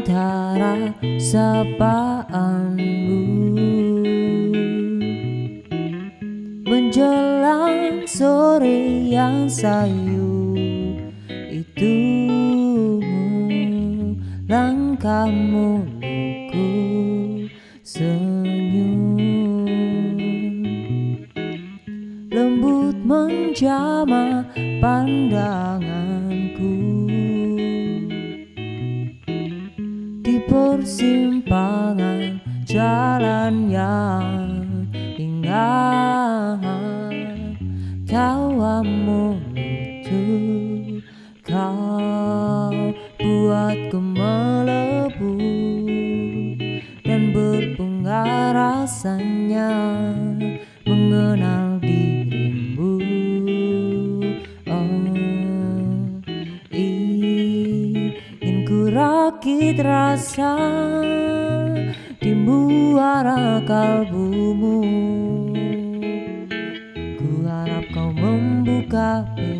antara sapaanmu Menjelang sore yang sayu itu Langkahmu luku senyum. Lembut menjama pandanganku persimpangan jalan yang ingat Tawamu lucu rakit rasa Di muara kalbumu. Ku harap kau membuka pintu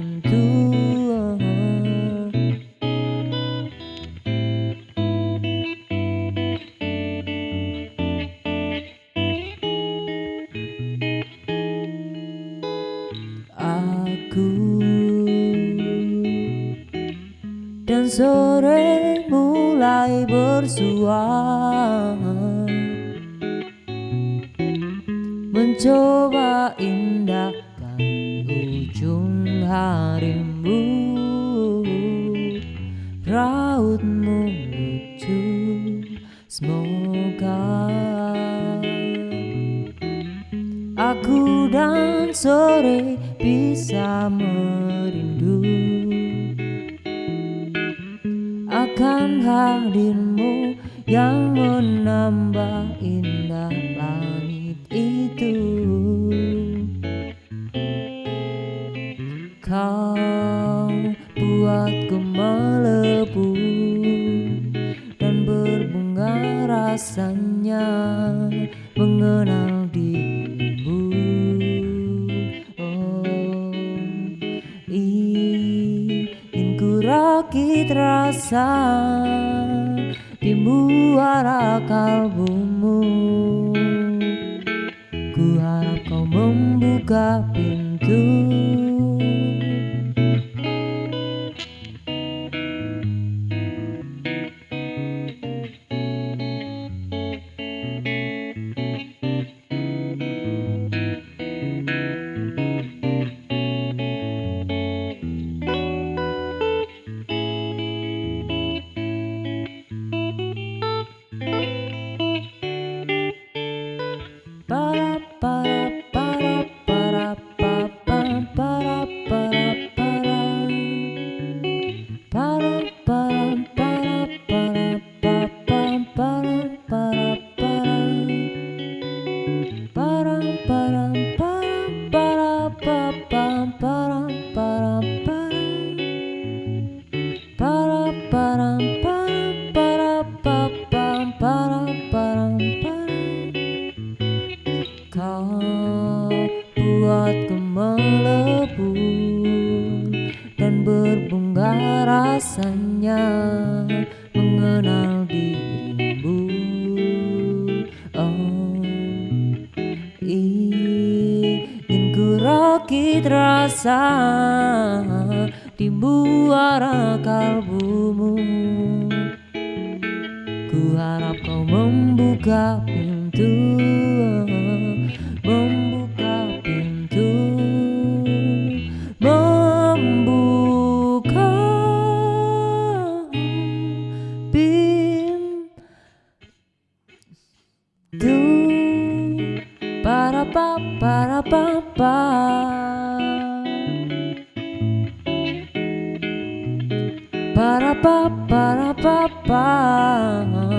dan sore mulai bersua Mencoba indahkan ujung harimu. Rautmu lucu Semoga. Aku dan sore bisa merindu Akan hadirmu yang menambah indah langit itu. Kau buatku melebu Dan berbunga rasanya mengenal dirimu ku rakit rasa di muara kalbumu. Ku harap kau membuka pintu para para para para para para para Kau buatku melebu dan berbunga rasanya mengenal dirimu. Oh, ingin ku rakit rasa di muara kalbumu. Ku harap kau membuka pintu Membuka pintu Membuka pintu Para pa para pa pa ba ba ba ba